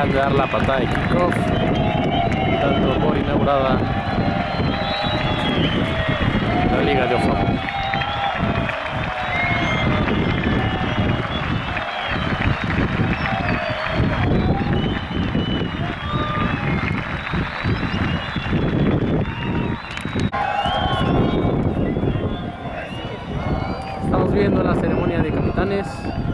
acaban de dar la patada de kickoff, dando por inaugurada la Liga de Ofa. Estamos viendo la ceremonia de capitanes.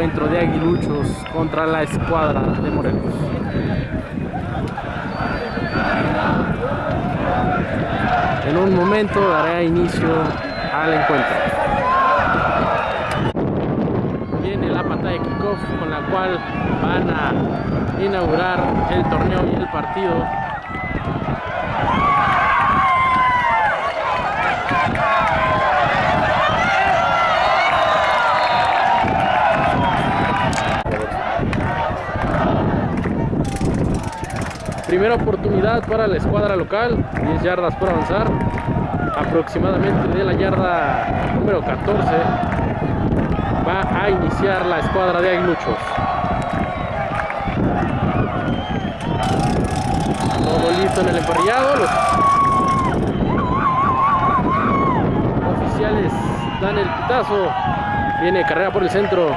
Encuentro de aguiluchos contra la escuadra de Morelos. En un momento daré inicio al encuentro. Viene la patada de kickoff con la cual van a inaugurar el torneo y el partido Primera oportunidad para la escuadra local, 10 yardas por avanzar, aproximadamente de la yarda número 14 va a iniciar la escuadra de aguiluchos. Todo listo en el emparrillado, los oficiales dan el pitazo, viene carrera por el centro,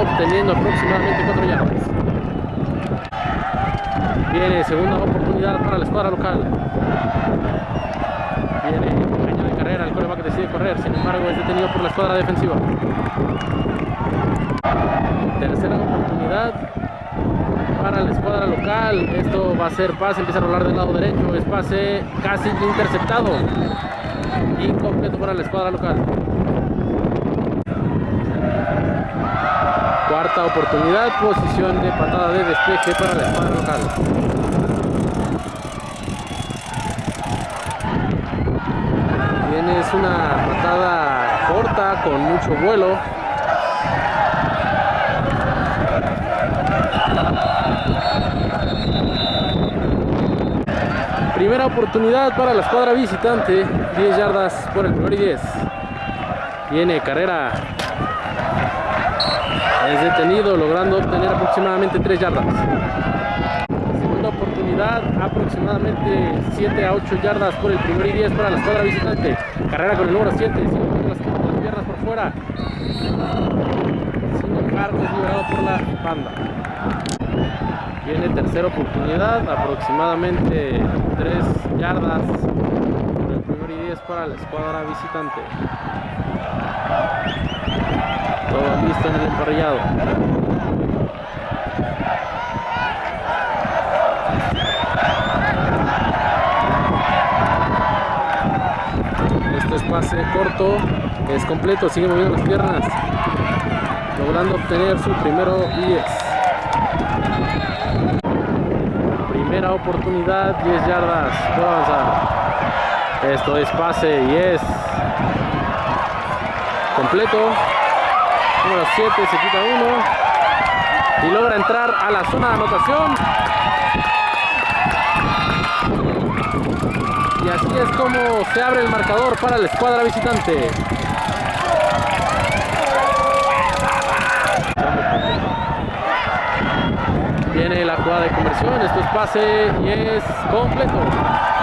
obteniendo aproximadamente 4 yardas. Viene segunda oportunidad para la escuadra local. Viene año de carrera, el coreback decide correr, sin embargo es detenido por la escuadra defensiva. Tercera oportunidad para la escuadra local. Esto va a ser pase, empieza a rolar del lado derecho. Es pase casi interceptado. Incompleto para la escuadra local. Cuarta oportunidad, posición de patada de despeje para la escuadra local. Tienes una patada corta con mucho vuelo. Primera oportunidad para la escuadra visitante, 10 yardas por el primer y 10. Viene carrera es detenido logrando obtener aproximadamente 3 yardas. Segunda oportunidad, aproximadamente 7 a 8 yardas por el primer y 10 para la escuadra visitante. Carrera con el número 7, sin las, las piernas por fuera. Sin embargo, es liberado por la banda. Viene tercera oportunidad, aproximadamente 3 yardas por el primer y 10 para la escuadra visitante. Todo listo en el emparrillado. Este es pase corto, es completo, sigue moviendo las piernas, logrando obtener su primero 10. Primera oportunidad, 10 yardas por avanzar. Esto es pase y es completo número 7 se quita uno. Y logra entrar a la zona de anotación. Y así es como se abre el marcador para la escuadra visitante. Viene la jugada de conversión. Esto es pase y es completo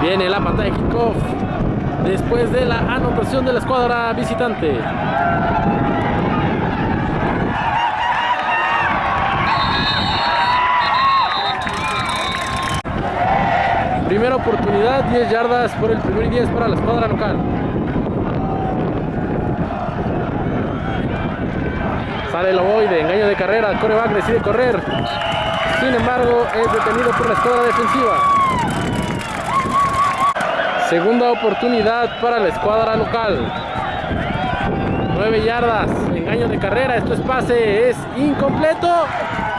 Viene la patada de kickoff después de la anotación de la escuadra visitante. Primera oportunidad, 10 yardas por el primer y 10 para la escuadra local. Sale el ovoide, engaño de carrera, coreback decide correr. Sin embargo, es detenido por la escuadra defensiva. Segunda oportunidad para la escuadra local. 9 yardas, engaño de carrera, esto es pase, es incompleto.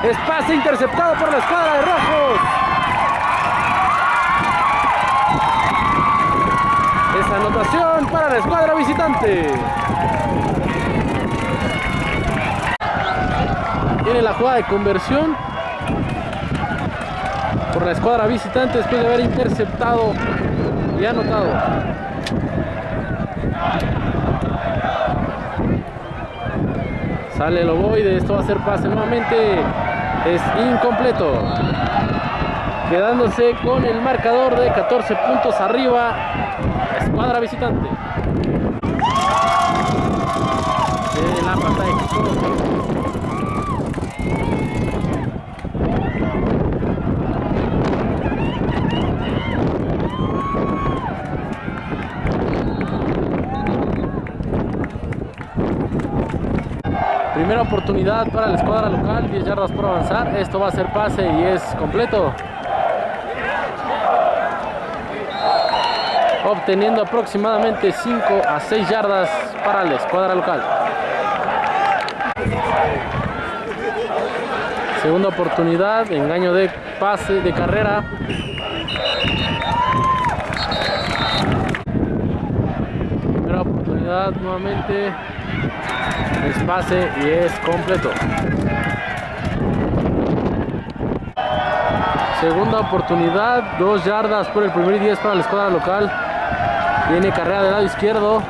Es pase interceptado por la escuadra de rojos. Es anotación para la escuadra visitante. Tiene la jugada de conversión. por la escuadra visitante después de haber interceptado y anotado. Sale el ovoide, esto va a ser pase nuevamente. Es incompleto. Quedándose con el marcador de 14 puntos arriba. Escuadra visitante. Primera oportunidad para la escuadra local, 10 yardas por avanzar. Esto va a ser pase y es completo. Obteniendo aproximadamente 5 a 6 yardas para la escuadra local. Segunda oportunidad, engaño de pase de carrera. Nuevamente es pase y es completo. Segunda oportunidad, dos yardas por el primer y 10 para la escuadra local. Tiene carrera del lado izquierdo.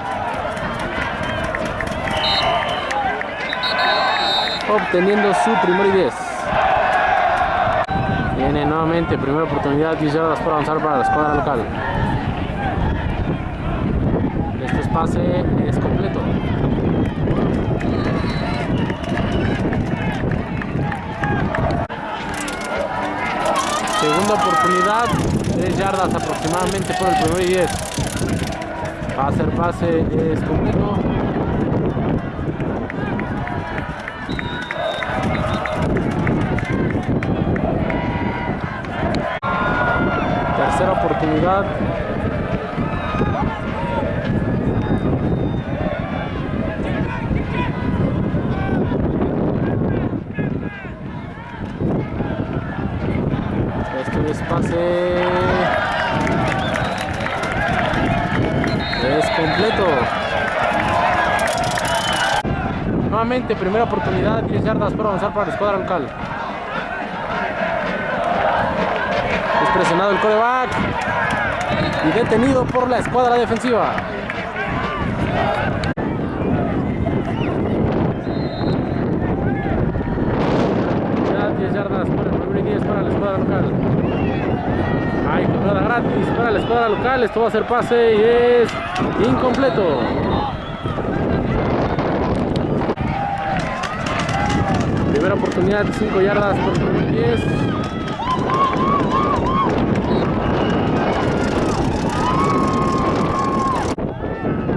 Obteniendo su primer y 10. Tiene nuevamente primera oportunidad, 10 yardas por avanzar para la escuadra local. Pase es completo. Segunda oportunidad, 3 yardas aproximadamente por el primer y 10. Va a ser pase, es completo. Tercera oportunidad. Esto es pase. Es completo. Nuevamente, primera oportunidad, 10 yardas por avanzar para la escuadra local. Es presionado el coreback y detenido por la escuadra defensiva. 10 yardas por el primer y 10 para la escuadra local. Hay jugada gratis para la escuadra local. Esto va a ser pase y es incompleto. Primera oportunidad, 5 yardas por el primer y 10.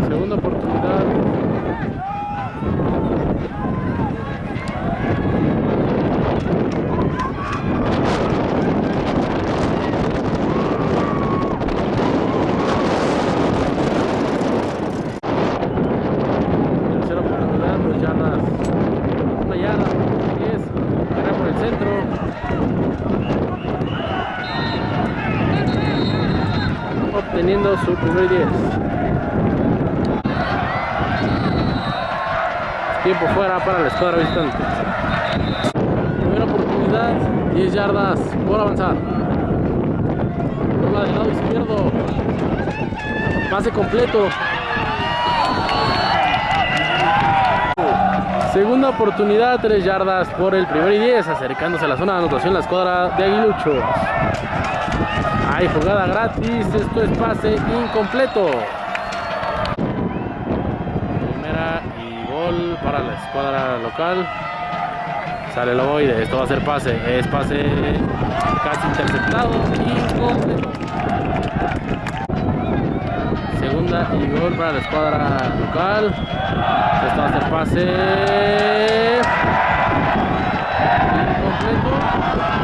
Segunda oportunidad. Tercera oportunidad, dos yardas. Una yarda, 10. Carrera por el centro. Obteniendo su primer 10. Tiempo fuera para la escuadra visitante. Primera oportunidad, 10 yardas por avanzar. Toma del lado izquierdo. Pase completo. Segunda oportunidad, 3 yardas por el primer y 10, acercándose a la zona de anotación la escuadra de Aguiluchos. Hay jugada gratis, esto es pase incompleto. Primera y gol para la escuadra local. Sale el ovoide, esto va a ser pase, es pase casi interceptado, incompleto. Segunda y gol para la escuadra local. Esto va a ser pase incompleto.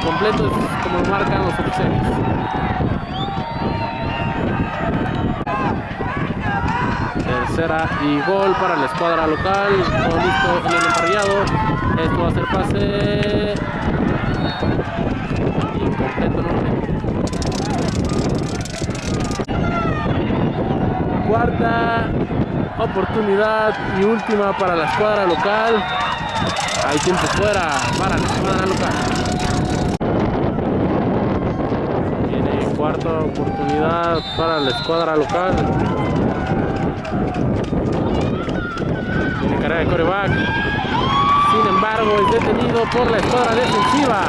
Incompleto es como marcan los oficiales. Tercera y gol para la escuadra local. Todo listo en el emparrillado. Esto va a ser pase incompleto nuevamente. Cuarta oportunidad y última para la escuadra local. Hay tiempo fuera para la escuadra local. Cuarta oportunidad para la escuadra local. Tiene carrera de coreback. Sin embargo, es detenido por la escuadra defensiva.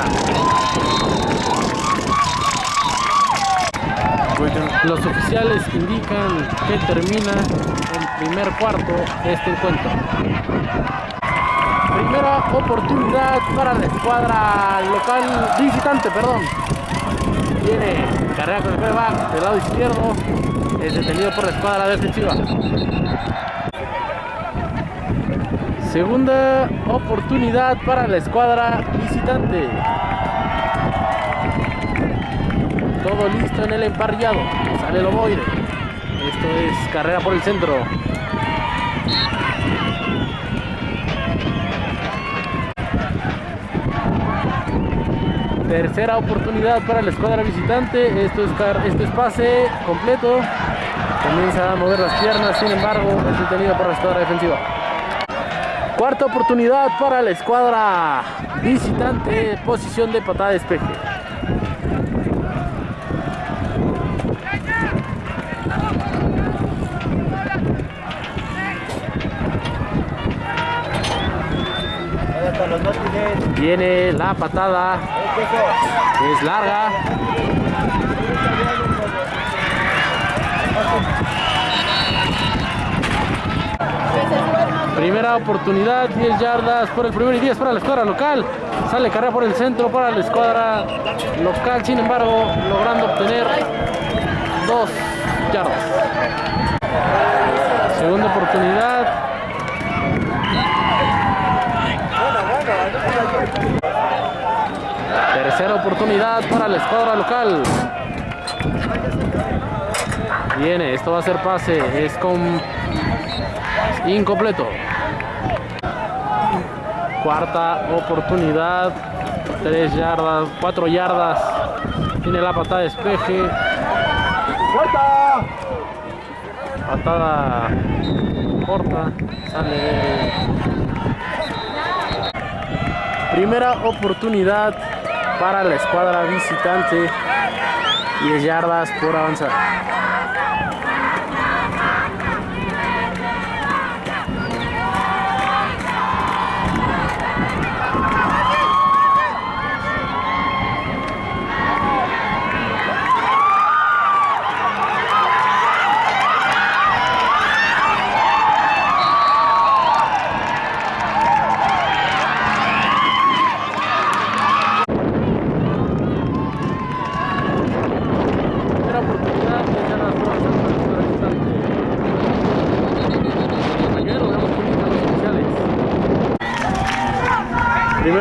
Los oficiales indican que termina el primer cuarto de este encuentro. Primera oportunidad para la escuadra local visitante, perdón. Tiene carrera con el del lado izquierdo. Es detenido por la escuadra defensiva. Segunda oportunidad para la escuadra visitante. Todo listo en el emparrillado. Sale el ovoide. Esto es carrera por el centro. Tercera oportunidad para la escuadra visitante. Esto es, esto es pase completo. Comienza a mover las piernas, sin embargo, es detenido por la escuadra defensiva. Cuarta oportunidad para la escuadra visitante. Posición de patada de despeje. Viene la patada. Es larga. Primera oportunidad, 10 yardas por el primer y 10 para la escuadra local. Sale carrera por el centro para la escuadra local, sin embargo, logrando obtener 2 yardas. Segunda oportunidad, Tercera oportunidad para la escuadra local. Viene, esto va a ser pase, es con incompleto. Cuarta oportunidad, tres yardas, cuatro yardas. Tiene la patada de despeje. Patada corta, sale Primera oportunidad para la escuadra visitante. 10 yardas por avanzar.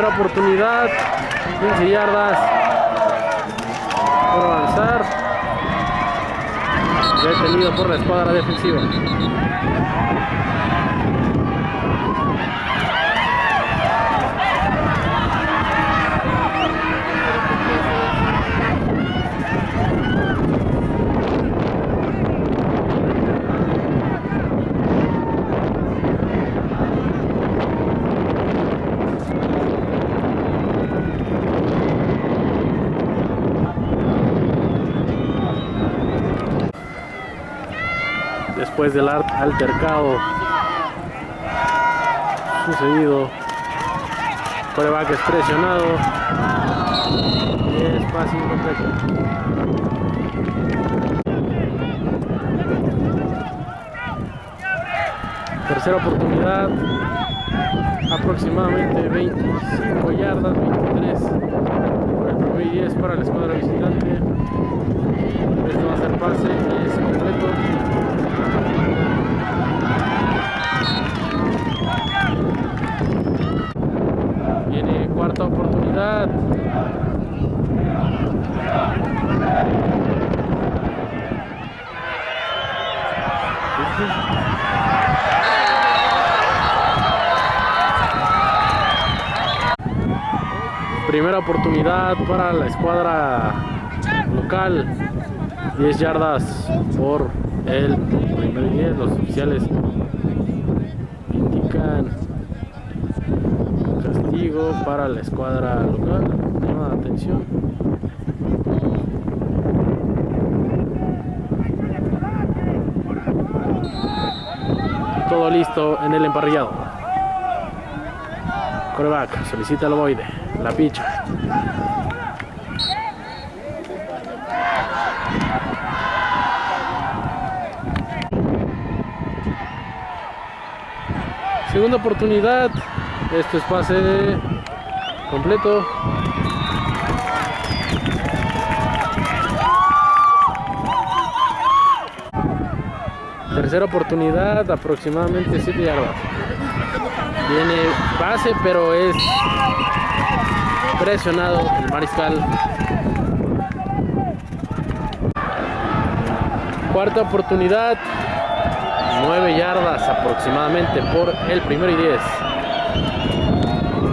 Oportunidad, 15 yardas por avanzar. Detenido por la escuadra defensiva. Después del altercado sucedido. Que es presionado. Y es fácil incompleto tercera oportunidad. Aproximadamente 25 yardas 23 por el primer 10 para la escuadra visitante. Esto va a ser pase y es completo Viene cuarta oportunidad. Primera oportunidad para la escuadra local. 10 yardas por el primer 10. Los oficiales castigo para la escuadra local, llama atención. Todo listo en el emparrillado. Coreback solicita el ovoide, la picha. Segunda oportunidad. Esto es pase completo. Tercera oportunidad, aproximadamente 7 yardas. Viene pase, pero es presionado el mariscal. Cuarta oportunidad, 9 yardas aproximadamente por el primero y 10.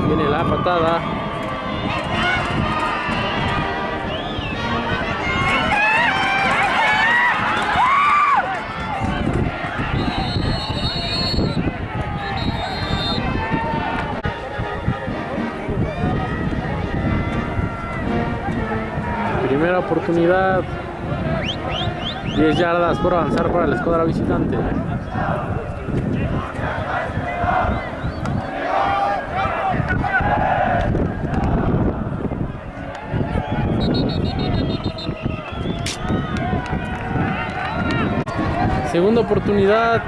Viene la patada. Primera oportunidad. 10 yardas por avanzar para la escuadra visitante. Segunda oportunidad,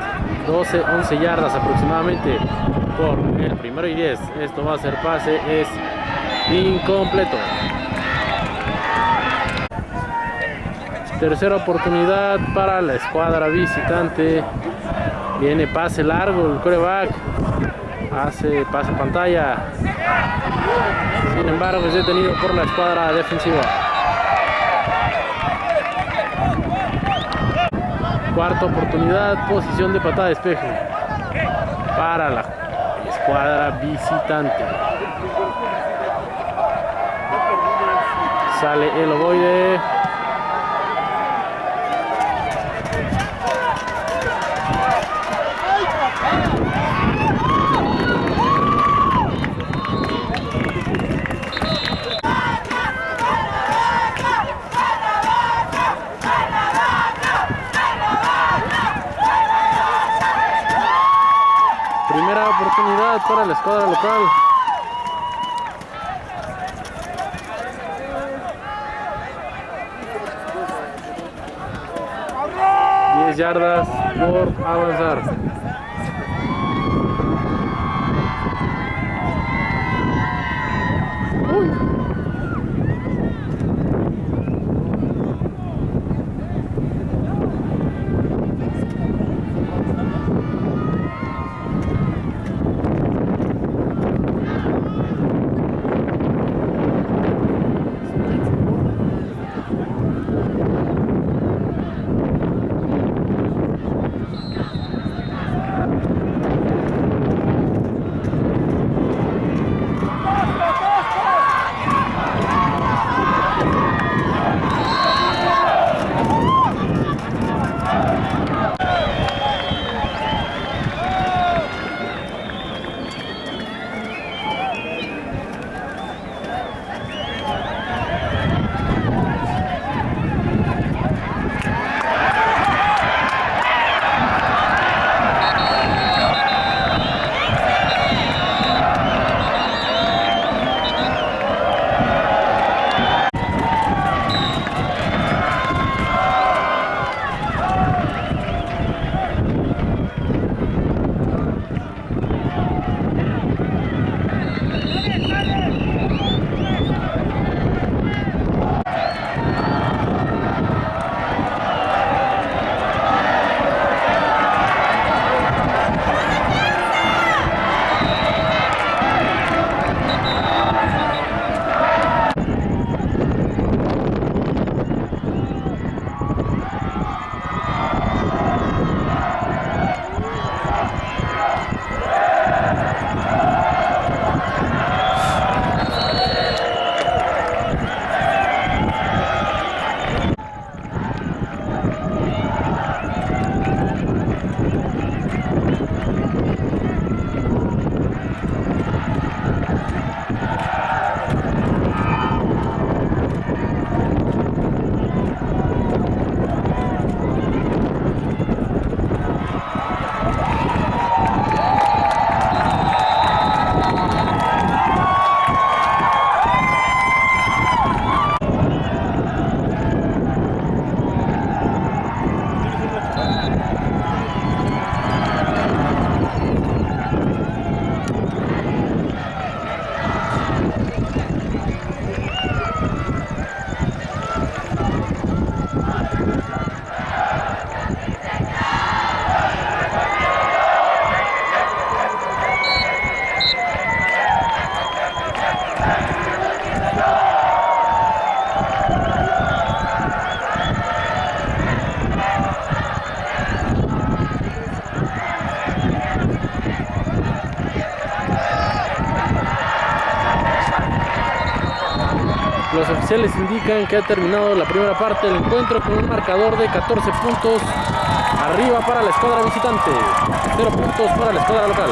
12, 11 yardas aproximadamente por el primero y 10. Esto va a ser pase, es incompleto. Tercera oportunidad para la escuadra visitante. Viene pase largo, el coreback hace pase pantalla. Sin embargo, es detenido por la escuadra defensiva. Cuarta oportunidad, posición de patada de despeje para la escuadra visitante. Sale el ovoide. Primera oportunidad para la escuadra local. Yardas por avanzar. Los oficiales indican que ha terminado la primera parte del encuentro con un marcador de 14 puntos arriba para la escuadra visitante, 0 puntos para la escuadra local.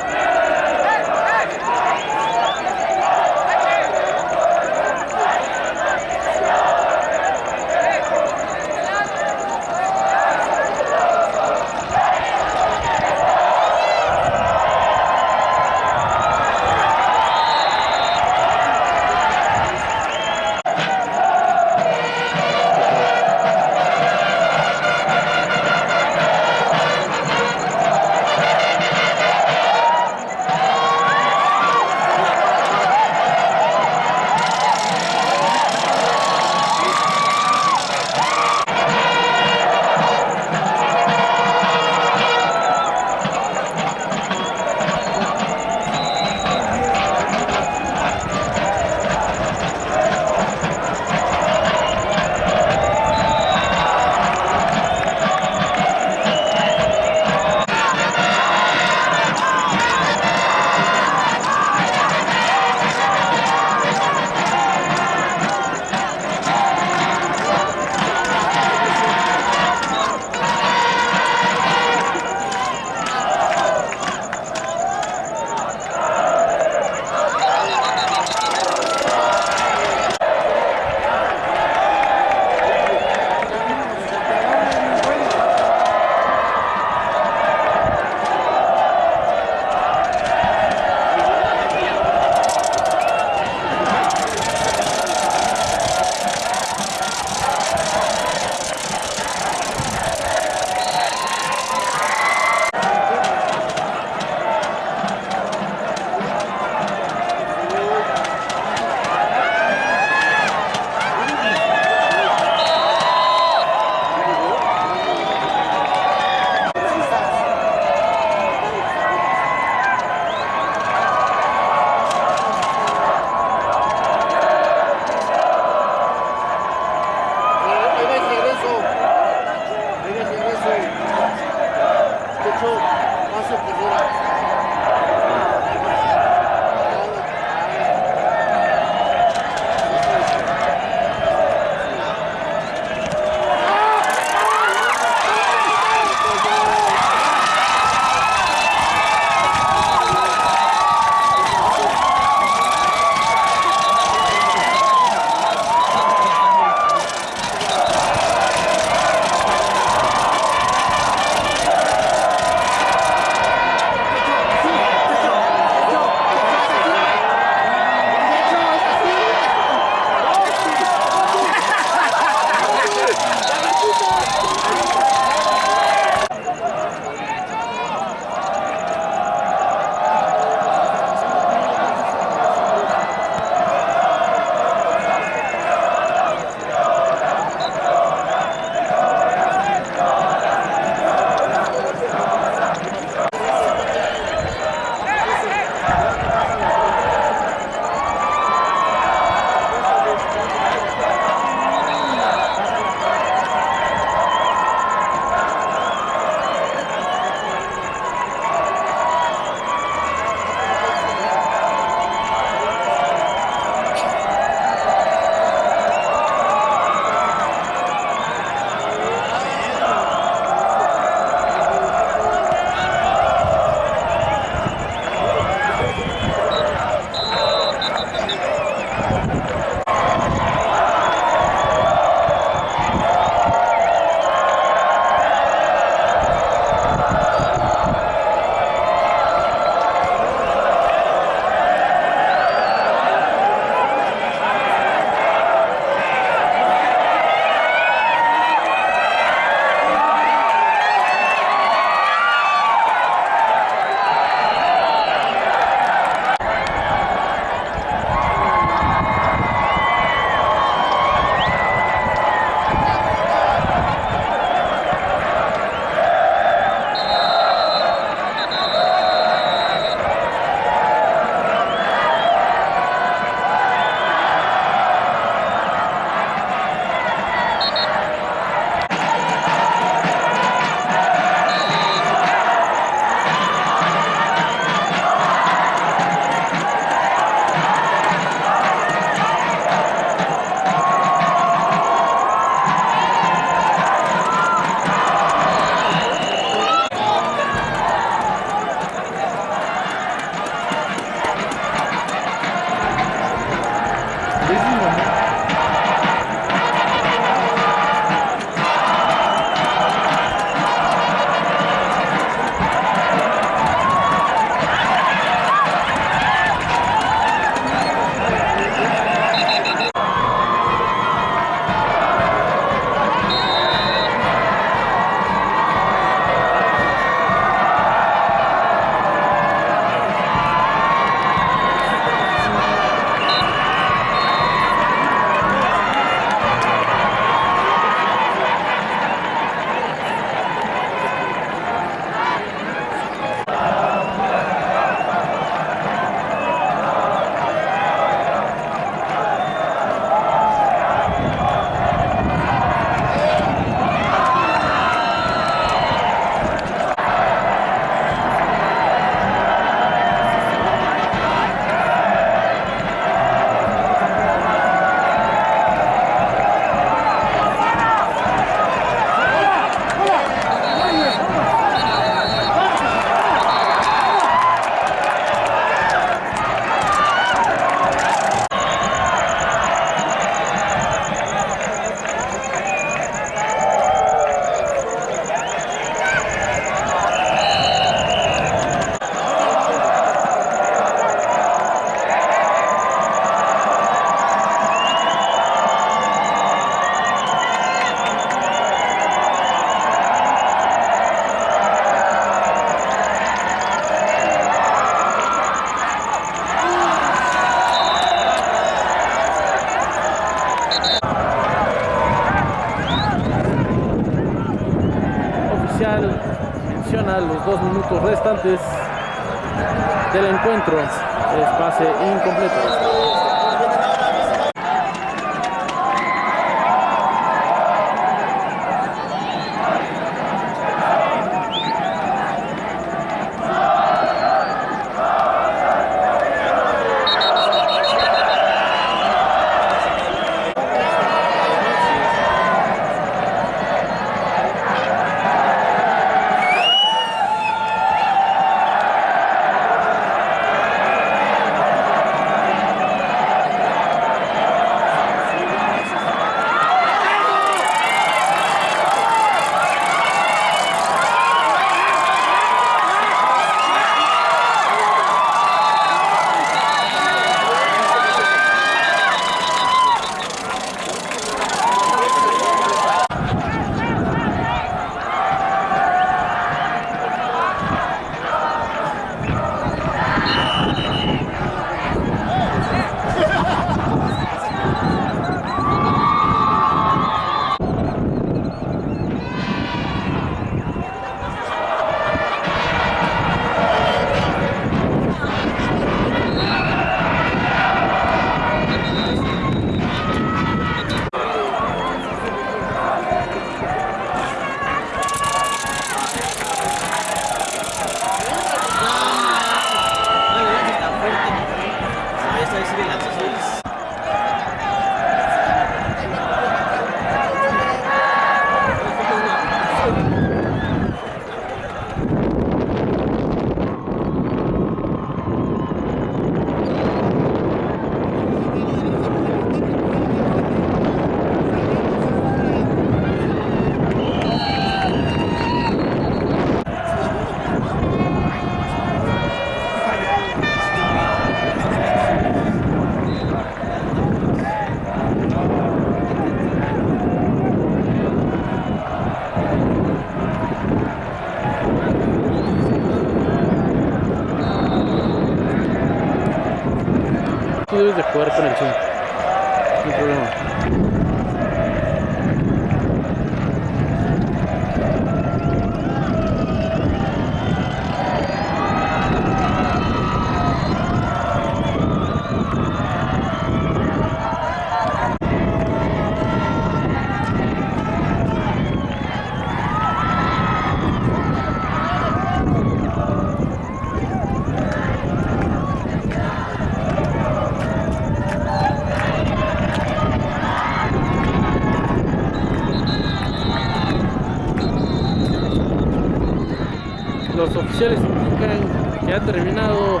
Terminado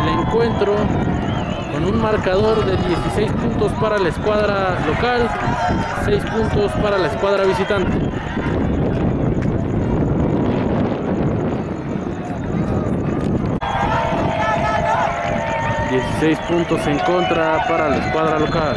el encuentro con un marcador de 16 puntos para la escuadra local, 6 puntos para la escuadra visitante. Dieciséis puntos en contra para la escuadra local.